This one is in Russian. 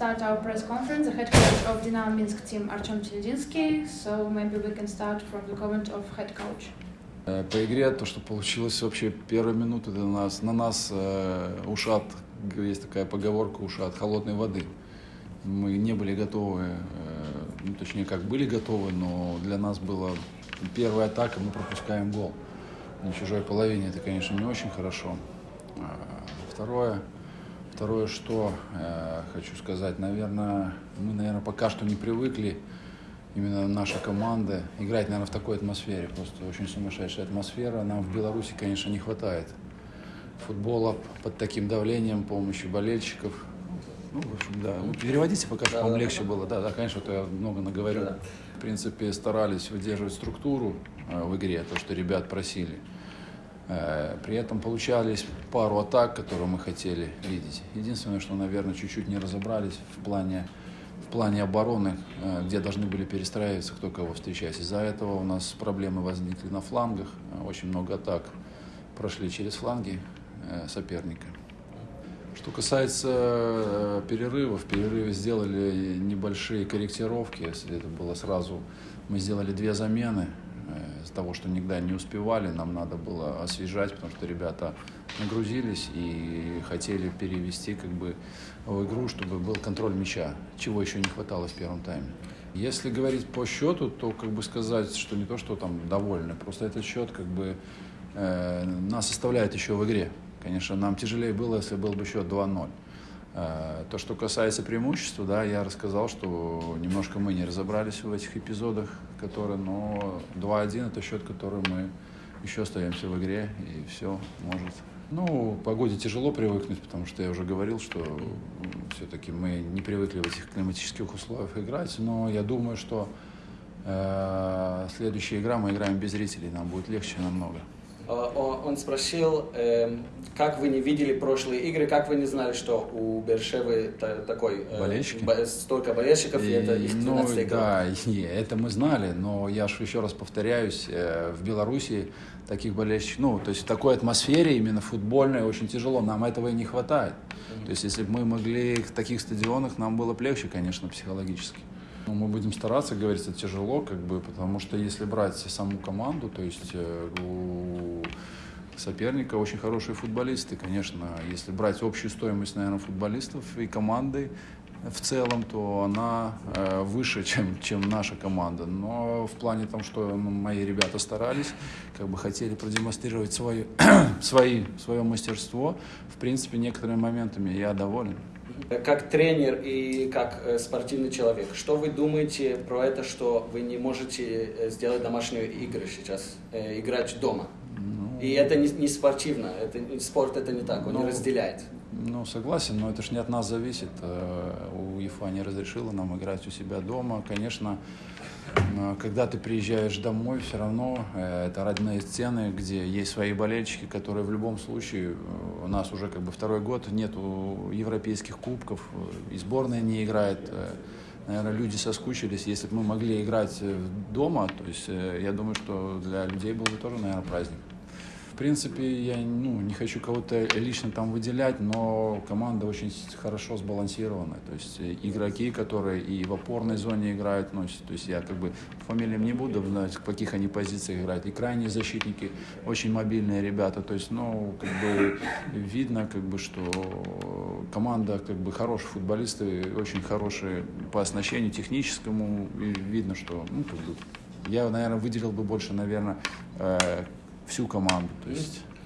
start our press conference. The head coach of Dynamo Minsk team Artyom Teledinsky. So maybe we can start from the comment of head coach. Э, По игре то, что получилось вообще первые минуты для нас, на нас э, ушат, есть такая поговорка, ушат холодной воды. Мы не были готовы, э, ну, точнее, как были готовы, но для нас была первая атака, мы пропускаем гол. На чужой половине это, конечно, не очень хорошо. А Второе, второе, что э, хочу сказать, наверное, мы, наверное, пока что не привыкли, именно наша команда, играть, наверное, в такой атмосфере. Просто очень сумасшедшая атмосфера. Нам в Беларуси, конечно, не хватает футбола под таким давлением, помощью болельщиков. Ну, в общем, да. Ну, переводите пока, чтобы вам легче было. Да, да, конечно, то я много наговорю. В принципе, старались выдерживать структуру э, в игре, то, что ребят просили. Э, При этом получались пару атак, которые мы хотели видеть. Единственное, что, наверное, чуть-чуть не разобрались в плане, в плане обороны, э, где должны были перестраиваться, кто кого встречать. Из-за этого у нас проблемы возникли на флангах. Э, Очень много атак прошли через фланги соперника. Что касается перерывов, в перерыве сделали небольшие корректировки. Это было сразу, мы сделали две замены. Из-за того, что никогда не успевали, нам надо было освежать, потому что ребята нагрузились и хотели перевести как бы в игру, чтобы был контроль мяча, чего еще не хватало в первом тайме. Если говорить по счету, то как бы сказать, что не то, что там довольны, просто этот счет как бы э, нас оставляет еще в игре. Конечно, нам тяжелее было, если был бы счет 2-0. Э, То, что касается преимущества, да, я рассказал, что немножко мы не разобрались в этих эпизодах, которые, но 2-1 это счет, который мы еще остаемся в игре, и все может. Ну, погоде тяжело привыкнуть, потому что я уже говорил, что все-таки мы не привыкли в этих климатических условиях играть, но я думаю, что э, следующая игра мы играем без зрителей, нам будет легче намного. Э, Он спросил, эм, как вы не видели прошлые игры, как вы не знали, что у Бершевы та- такой э, Болельщики? бо- столько болельщиков, и, это их ну, 12 игра. да, и это мы знали, но я же еще раз повторяюсь, э, в Беларуси таких болельщиков, ну, то есть в такой атмосфере именно футбольной очень тяжело, нам этого и не хватает. То есть если бы мы могли в таких стадионах, нам было бы легче, конечно, психологически. Ну, мы будем стараться, говорится, тяжело, как бы, потому что если брать саму команду, то есть э, у соперника очень хорошие футболисты, конечно. Если брать общую стоимость, наверное, футболистов и команды в целом, то она э, выше, чем, чем наша команда. Но в плане том, что ну, мои ребята старались, как бы хотели продемонстрировать свое, свои, свое мастерство, в принципе, некоторыми моментами я доволен. Как тренер и как э, спортивный человек, что вы думаете про это, что вы не можете э, сделать домашние игры сейчас, э, играть дома? И это не, не спортивно, это, не- спорт это не так, он не Ну, разделяет. Ну, согласен, но это же не от нас зависит. Э, УЕФА не разрешила нам играть у себя дома. Конечно, э, когда ты приезжаешь домой, все равно э, это родные стены, где есть свои болельщики, которые в любом случае, у нас уже как бы второй год нету европейских кубков, и сборная не играет. Наверное, люди соскучились. Если бы мы могли играть дома, то есть я думаю, что для людей был бы тоже, наверное, праздник. Принципе, я ну, не хочу кого-то лично там выделять, но команда очень хорошо сбалансирована. То есть э, игроки, которые и в опорной зоне играют, ну, то есть я как бы фамилиям не буду знать, в каких они позициях играют. И крайние защитники очень мобильные ребята. То есть, ну, как бы видно, как бы, что команда как бы хорошие футболисты, очень хорошие по оснащению техническому. И видно, что ну, как бы, я, наверное, выделил бы больше, наверное, э, всю команду. То есть